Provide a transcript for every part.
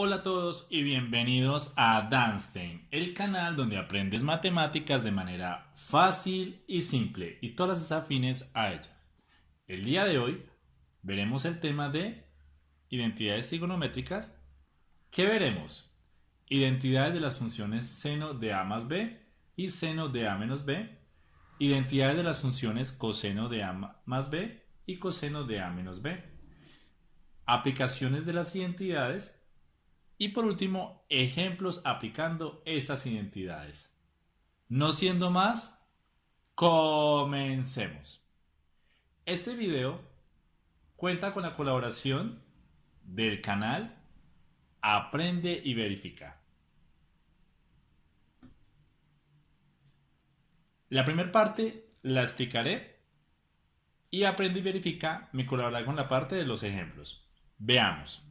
Hola a todos y bienvenidos a Danstein, el canal donde aprendes matemáticas de manera fácil y simple y todas las afines a ella. El día de hoy veremos el tema de identidades trigonométricas. ¿Qué veremos? Identidades de las funciones seno de a más b y seno de a menos b, identidades de las funciones coseno de a más b y coseno de a menos b, aplicaciones de las identidades y por último, ejemplos aplicando estas identidades. No siendo más, comencemos. Este video cuenta con la colaboración del canal Aprende y Verifica. La primera parte la explicaré y Aprende y Verifica me colaborará con la parte de los ejemplos. Veamos.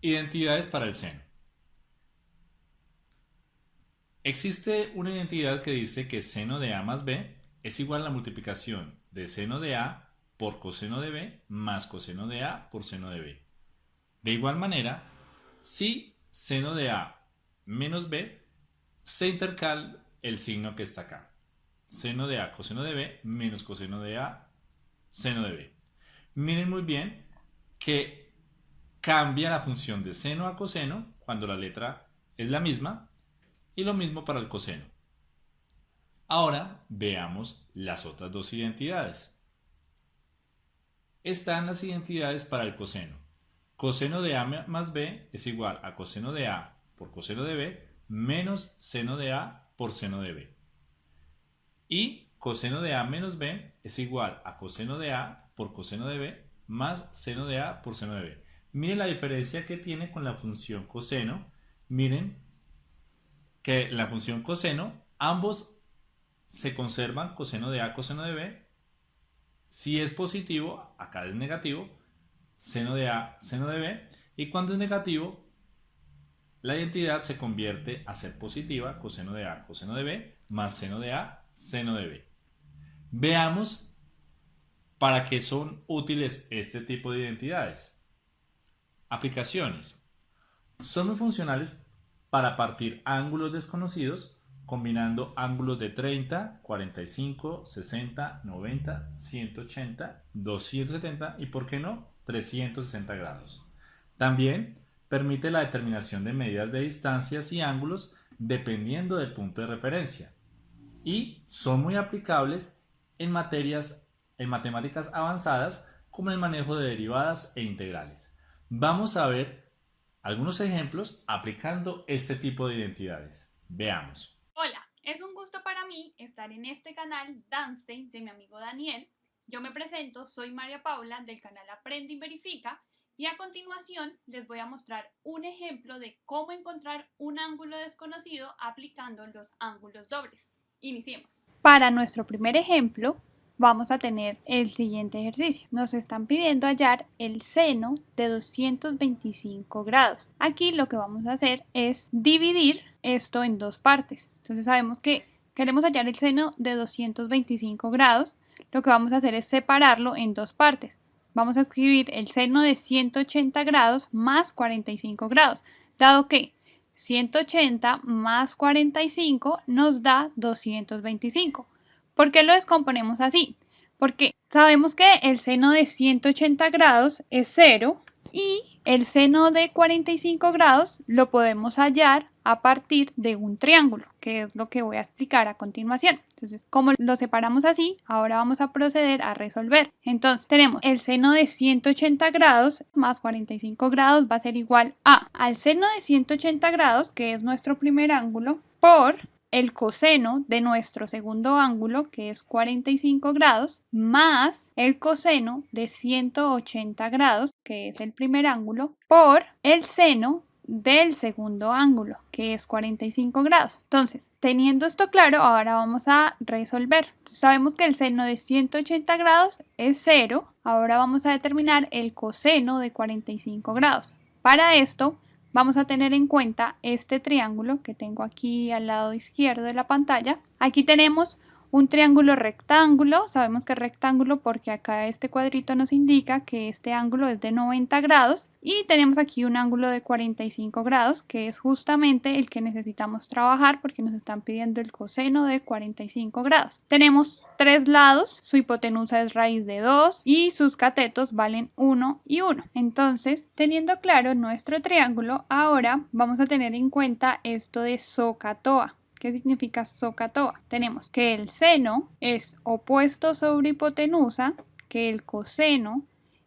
Identidades para el seno. Existe una identidad que dice que seno de a más b es igual a la multiplicación de seno de a por coseno de b más coseno de a por seno de b. De igual manera, si seno de a menos b, se intercala el signo que está acá. Seno de a coseno de b menos coseno de a seno de b. Miren muy bien que cambia la función de seno a coseno cuando la letra es la misma y lo mismo para el coseno. Ahora veamos las otras dos identidades. Están las identidades para el coseno. Coseno de a más b es igual a coseno de a por coseno de b menos seno de a por seno de b. Y coseno de a menos b es igual a coseno de a por coseno de b más seno de a por seno de b. Miren la diferencia que tiene con la función coseno. Miren que la función coseno, ambos se conservan coseno de A, coseno de B. Si es positivo, acá es negativo, seno de A, seno de B. Y cuando es negativo, la identidad se convierte a ser positiva, coseno de A, coseno de B, más seno de A, seno de B. Veamos para qué son útiles este tipo de identidades. Aplicaciones. Son muy funcionales para partir ángulos desconocidos combinando ángulos de 30, 45, 60, 90, 180, 270 y, por qué no, 360 grados. También permite la determinación de medidas de distancias y ángulos dependiendo del punto de referencia. Y son muy aplicables en materias en matemáticas avanzadas como el manejo de derivadas e integrales. Vamos a ver algunos ejemplos aplicando este tipo de identidades. Veamos. Hola, es un gusto para mí estar en este canal Danstein de mi amigo Daniel. Yo me presento, soy María Paula del canal Aprende y Verifica y a continuación les voy a mostrar un ejemplo de cómo encontrar un ángulo desconocido aplicando los ángulos dobles. Iniciemos. Para nuestro primer ejemplo, vamos a tener el siguiente ejercicio. Nos están pidiendo hallar el seno de 225 grados. Aquí lo que vamos a hacer es dividir esto en dos partes. Entonces sabemos que queremos hallar el seno de 225 grados. Lo que vamos a hacer es separarlo en dos partes. Vamos a escribir el seno de 180 grados más 45 grados, dado que 180 más 45 nos da 225. ¿Por qué lo descomponemos así? Porque sabemos que el seno de 180 grados es 0 y el seno de 45 grados lo podemos hallar a partir de un triángulo, que es lo que voy a explicar a continuación. Entonces, como lo separamos así, ahora vamos a proceder a resolver. Entonces, tenemos el seno de 180 grados más 45 grados va a ser igual a al seno de 180 grados, que es nuestro primer ángulo, por el coseno de nuestro segundo ángulo, que es 45 grados, más el coseno de 180 grados, que es el primer ángulo, por el seno del segundo ángulo, que es 45 grados. Entonces, teniendo esto claro, ahora vamos a resolver. sabemos que el seno de 180 grados es 0. Ahora vamos a determinar el coseno de 45 grados. Para esto, vamos a tener en cuenta este triángulo que tengo aquí al lado izquierdo de la pantalla. Aquí tenemos un triángulo rectángulo, sabemos que es rectángulo porque acá este cuadrito nos indica que este ángulo es de 90 grados y tenemos aquí un ángulo de 45 grados que es justamente el que necesitamos trabajar porque nos están pidiendo el coseno de 45 grados. Tenemos tres lados, su hipotenusa es raíz de 2 y sus catetos valen 1 y 1. Entonces, teniendo claro nuestro triángulo, ahora vamos a tener en cuenta esto de SOHCAHTOA. ¿Qué significa SOHCAHTOA? Tenemos que el seno es opuesto sobre hipotenusa, que el coseno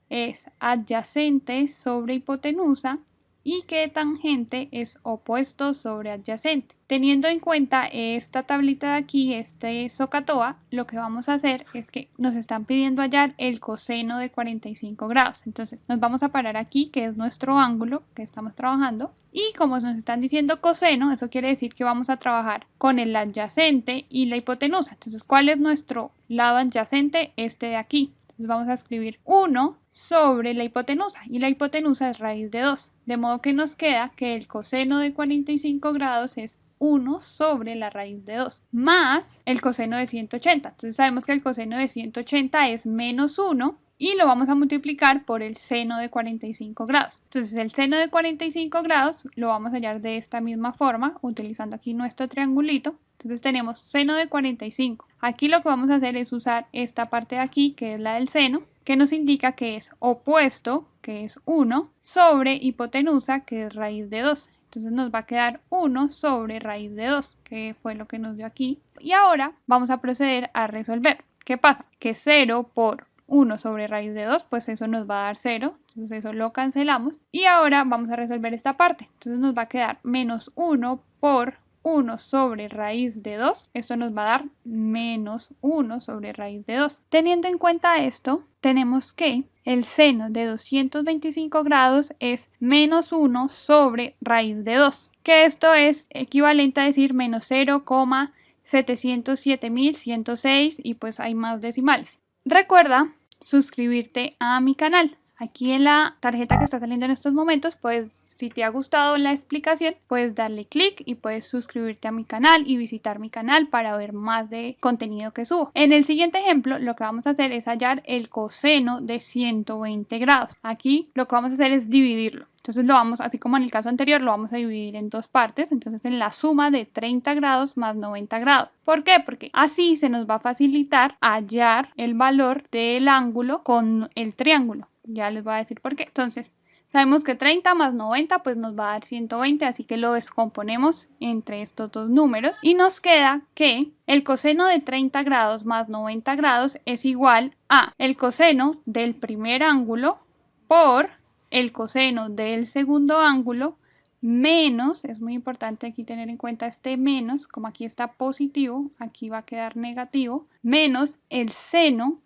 es adyacente sobre hipotenusa y que tangente es opuesto sobre adyacente. Teniendo en cuenta esta tablita de aquí, este SOHCAHTOA, lo que vamos a hacer es que nos están pidiendo hallar el coseno de 45 grados. Entonces nos vamos a parar aquí, que es nuestro ángulo que estamos trabajando. Y como nos están diciendo coseno, eso quiere decir que vamos a trabajar con el adyacente y la hipotenusa. Entonces, ¿cuál es nuestro lado adyacente? Este de aquí. Vamos a escribir 1 sobre la hipotenusa y la hipotenusa es raíz de 2. De modo que nos queda que el coseno de 45 grados es 1 sobre la raíz de 2 más el coseno de 180. Entonces sabemos que el coseno de 180 es menos 1 y lo vamos a multiplicar por el seno de 45 grados. Entonces el seno de 45 grados lo vamos a hallar de esta misma forma utilizando aquí nuestro triangulito. Entonces tenemos seno de 45. Aquí lo que vamos a hacer es usar esta parte de aquí que es la del seno que nos indica que es opuesto, que es 1, sobre hipotenusa, que es raíz de 2. Entonces nos va a quedar 1 sobre raíz de 2, que fue lo que nos dio aquí. Y ahora vamos a proceder a resolver. ¿Qué pasa? Que 0 por 1 sobre raíz de 2, pues eso nos va a dar 0, entonces eso lo cancelamos. Y ahora vamos a resolver esta parte, entonces nos va a quedar menos 1 por 1 sobre raíz de 2, esto nos va a dar menos 1 sobre raíz de 2. Teniendo en cuenta esto, tenemos que el seno de 225 grados es menos 1 sobre raíz de 2, que esto es equivalente a decir menos 0,707106 y pues hay más decimales. Recuerda suscribirte a mi canal. Aquí en la tarjeta que está saliendo en estos momentos, pues si te ha gustado la explicación, puedes darle clic y puedes suscribirte a mi canal y visitar mi canal para ver más de contenido que subo. En el siguiente ejemplo, lo que vamos a hacer es hallar el coseno de 120 grados. Aquí lo que vamos a hacer es dividirlo. Entonces lo vamos, así como en el caso anterior, lo vamos a dividir en dos partes. Entonces en la suma de 30 grados más 90 grados. ¿Por qué? Porque así se nos va a facilitar hallar el valor del ángulo con el triángulo. Ya les voy a decir por qué. Entonces, sabemos que 30 más 90 pues nos va a dar 120, así que lo descomponemos entre estos dos números. Y nos queda que el coseno de 30 grados más 90 grados es igual a el coseno del primer ángulo por el coseno del segundo ángulo menos, es muy importante aquí tener en cuenta este menos, como aquí está positivo, aquí va a quedar negativo, menos el seno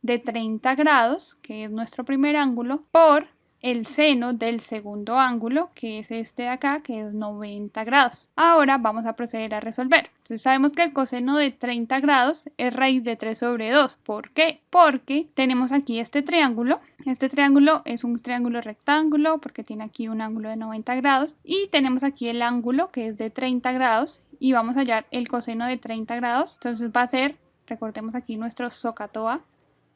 de 30 grados, que es nuestro primer ángulo, por el seno del segundo ángulo, que es este de acá, que es 90 grados. Ahora vamos a proceder a resolver. Entonces sabemos que el coseno de 30 grados es raíz de 3 sobre 2. ¿Por qué? Porque tenemos aquí este triángulo. Este triángulo es un triángulo rectángulo porque tiene aquí un ángulo de 90 grados. Y tenemos aquí el ángulo que es de 30 grados y vamos a hallar el coseno de 30 grados. Entonces va a ser, recordemos aquí nuestro SOHCAHTOA,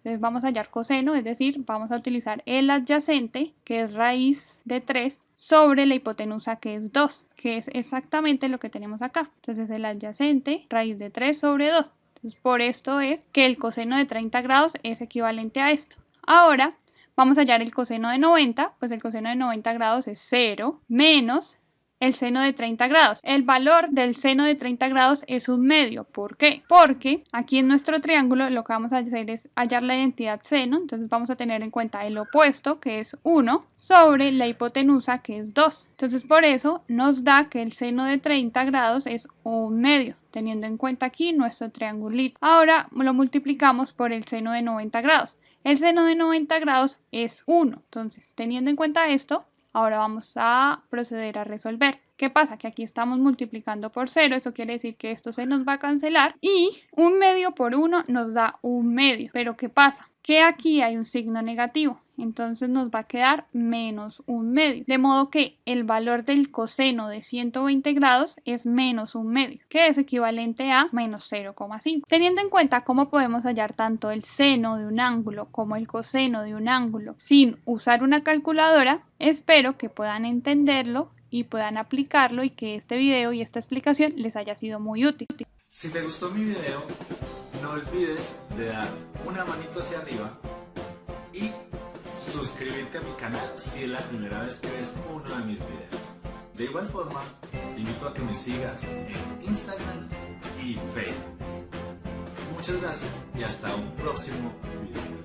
entonces vamos a hallar coseno, es decir, vamos a utilizar el adyacente, que es raíz de 3, sobre la hipotenusa, que es 2, que es exactamente lo que tenemos acá. Entonces el adyacente, raíz de 3 sobre 2. Entonces por esto es que el coseno de 30 grados es equivalente a esto. Ahora vamos a hallar el coseno de 90, pues el coseno de 90 grados es 0 menos el seno de 30 grados. El valor del seno de 30 grados es un medio. ¿Por qué? Porque aquí en nuestro triángulo lo que vamos a hacer es hallar la identidad seno. Entonces vamos a tener en cuenta el opuesto, que es 1, sobre la hipotenusa, que es 2. Entonces por eso nos da que el seno de 30 grados es un medio teniendo en cuenta aquí nuestro triangulito. Ahora lo multiplicamos por el seno de 90 grados. El seno de 90 grados es 1. Entonces, teniendo en cuenta esto, Ahora vamos a proceder a resolver. ¿Qué pasa? Que aquí estamos multiplicando por 0, eso quiere decir que esto se nos va a cancelar y un medio por 1 nos da un medio. Pero ¿qué pasa? Que aquí hay un signo negativo. Entonces nos va a quedar menos un medio. De modo que el valor del coseno de 120 grados es menos un medio, que es equivalente a menos 0,5. Teniendo en cuenta cómo podemos hallar tanto el seno de un ángulo como el coseno de un ángulo sin usar una calculadora, espero que puedan entenderlo y puedan aplicarlo y que este video y esta explicación les haya sido muy útil. Si te gustó mi video, no olvides de dar una manito hacia arriba suscribirte a mi canal si es la primera vez que ves uno de mis videos. De igual forma, te invito a que me sigas en Instagram y Facebook. Muchas gracias y hasta un próximo video.